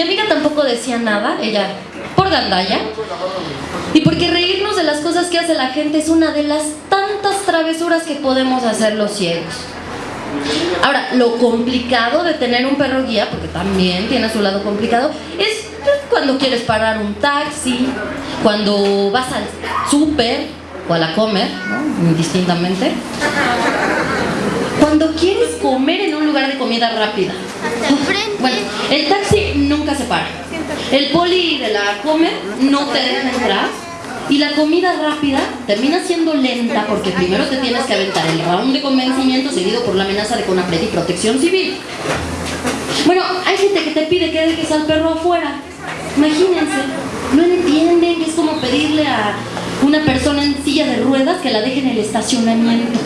Mi amiga tampoco decía nada, ella por gandalla. Y porque reírnos de las cosas que hace la gente es una de las tantas travesuras que podemos hacer los ciegos. Ahora, lo complicado de tener un perro guía, porque también tiene su lado complicado, es cuando quieres parar un taxi, cuando vas al súper o a la comer, ¿no? Indistintamente. Cuando quieres comer en un lugar de comida rápida. Bueno, el taxi nunca se para. El poli de la comer no te deja entrar. Y la comida rápida termina siendo lenta porque primero te tienes que aventar el round de convencimiento seguido por la amenaza de CONAPRED y protección civil. Bueno, hay gente que te pide que dejes al perro afuera. Imagínense, no entienden que es como pedirle a una persona en silla de ruedas que la deje en el estacionamiento.